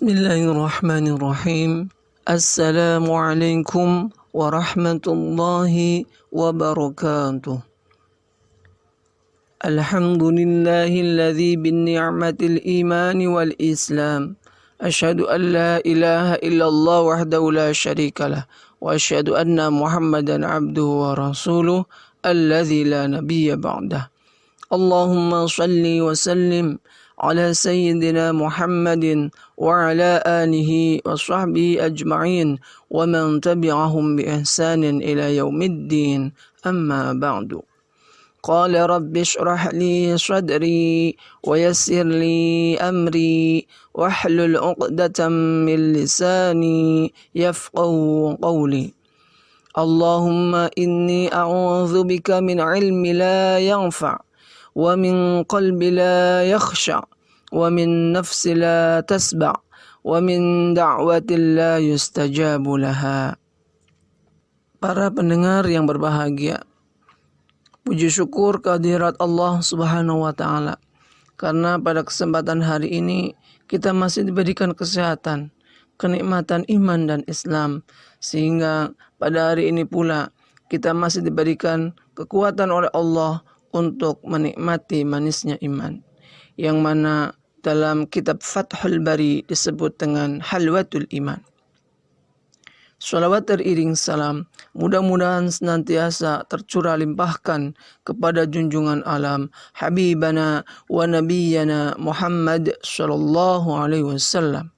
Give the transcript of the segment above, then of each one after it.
بسم الله الرحمن الرحيم. السلام عليكم ورحمة الله وبركاته. الحمد لله الذي بالنعمة الإيمان والإسلام. أشهد أن لا إله إلا الله وحده لا شريك له وأشهد أن محمدا عبده ورسوله الذي لا نبي بعده. اللهم صل وسلم على سيدنا محمد وعلى آله وصحبه أجمعين ومن تبعهم بإحسان إلى يوم الدين. أما بعد قال رب اشرح لي صدري ويسر لي أمري واحلل عقدة من لساني يفقه قولي. اللهم إني أعوذ بك من علم لا ينفع ومن قلب لا يخشع ومن نفس لا تسبع ومن دعوة لا يستجاب لها Para pendengar yang berbahagia Puji syukur kehadirat Allah subhanahu wa ta'ala Karena pada kesempatan hari ini Kita masih diberikan kesehatan Kenikmatan iman dan Islam Sehingga pada hari ini pula Kita masih diberikan kekuatan oleh Allah untuk menikmati manisnya iman yang mana dalam kitab Fathul Bari disebut dengan halwatul iman. Salawat teriring salam mudah-mudahan senantiasa tercurah limpahkan kepada junjungan alam Habibana wa Nabiyyana Muhammad sallallahu alaihi wasallam.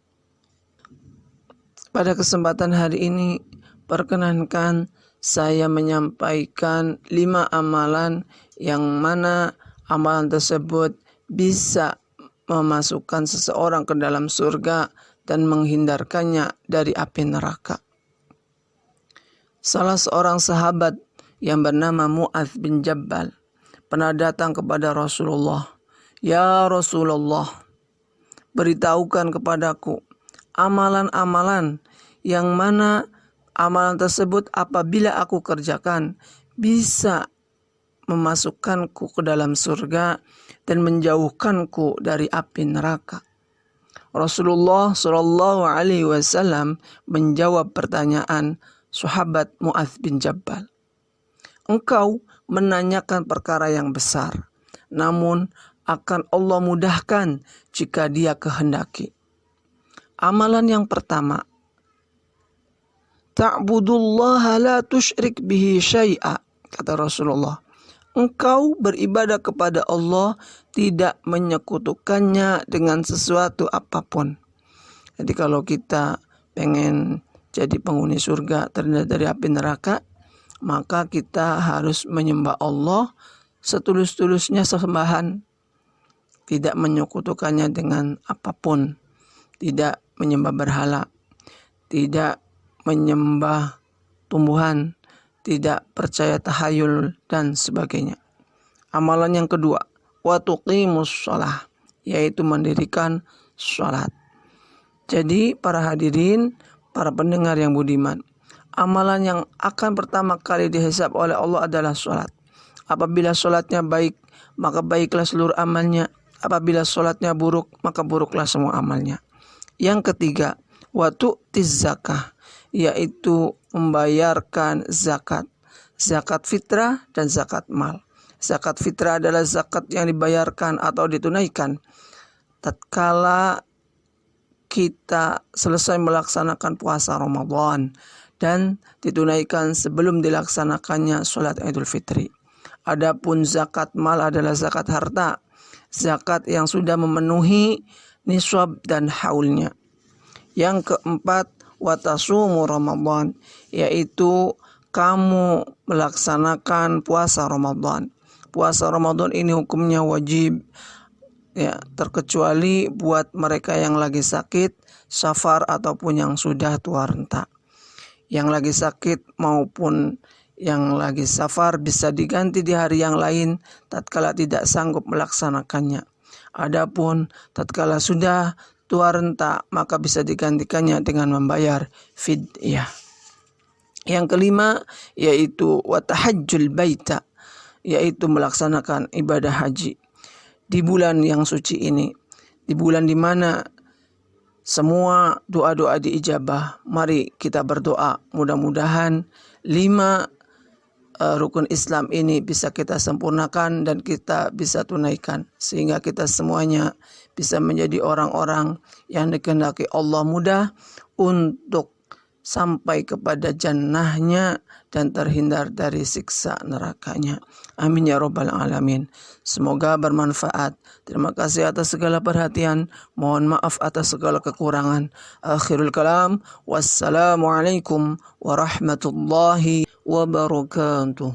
Pada kesempatan hari ini perkenankan saya menyampaikan lima amalan yang mana amalan tersebut bisa memasukkan seseorang ke dalam surga dan menghindarkannya dari api neraka. Salah seorang sahabat yang bernama Mu'adz bin Jabal pernah datang kepada Rasulullah. Ya Rasulullah, beritahukan kepadaku amalan-amalan yang mana Amalan tersebut apabila aku kerjakan bisa memasukkanku ke dalam surga dan menjauhkanku dari api neraka. Rasulullah Shallallahu Alaihi Wasallam menjawab pertanyaan sahabat Mu'adz bin Jabal. Engkau menanyakan perkara yang besar, namun akan Allah mudahkan jika Dia kehendaki. Amalan yang pertama, Ta'budullaha la tusyrik bihi syai'a kata Rasulullah. Engkau beribadah kepada Allah tidak menyekutukannya dengan sesuatu apa pun. Jadi kalau kita pengen jadi penghuni surga terhindar dari api neraka, maka kita harus menyembah Allah setulus-tulusnya sesembahan. Tidak menyekutukannya dengan apa pun. Tidak menyembah berhala. Tidak menyembah tumbuhan, tidak percaya tahayul dan sebagainya. Amalan yang kedua, watuqimus sholah, yaitu mendirikan sholat. Jadi para hadirin, para pendengar yang budiman, amalan yang akan pertama kali dihisap oleh Allah adalah sholat. Apabila sholatnya baik, maka baiklah seluruh amalnya. Apabila sholatnya buruk, maka buruklah semua amalnya. Yang ketiga, waktu zakah yaitu membayarkan zakat. Zakat fitrah dan zakat mal. Zakat fitrah adalah zakat yang dibayarkan atau ditunaikan tatkala kita selesai melaksanakan puasa Ramadan dan ditunaikan sebelum dilaksanakannya sholat Idul Fitri. Adapun zakat mal adalah zakat harta, zakat yang sudah memenuhi nisab dan haulnya. Yang keempat, watasumu Ramadan yaitu kamu melaksanakan puasa Ramadan. Puasa Ramadan ini hukumnya wajib ya terkecuali buat mereka yang lagi sakit, safar ataupun yang sudah tua renta. Yang lagi sakit maupun yang lagi safar bisa diganti di hari yang lain tatkala tidak sanggup melaksanakannya. Adapun tatkala sudah tua renta maka bisa digantikannya dengan membayar fidyah. Yang kelima yaitu watahajjul baita yaitu melaksanakan ibadah haji di bulan yang suci ini di bulan di mana semua doa-doa diijabah. Mari kita berdoa mudah-mudahan lima uh, rukun Islam ini bisa kita sempurnakan dan kita bisa tunaikan sehingga kita semuanya bisa menjadi orang-orang yang dikehendaki Allah mudah untuk sampai kepada jannahnya dan terhindar dari siksa nerakanya. Amin ya robbal alamin. Semoga bermanfaat. Terima kasih atas segala perhatian. Mohon maaf atas segala kekurangan. Akhirul kalam. Wassalamualaikum warahmatullahi wabarakatuh.